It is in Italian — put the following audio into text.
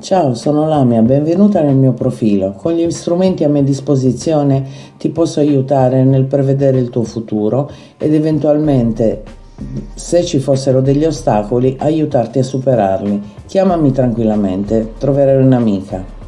Ciao, sono Lamia, benvenuta nel mio profilo. Con gli strumenti a mia disposizione ti posso aiutare nel prevedere il tuo futuro ed eventualmente, se ci fossero degli ostacoli, aiutarti a superarli. Chiamami tranquillamente, troverai un'amica.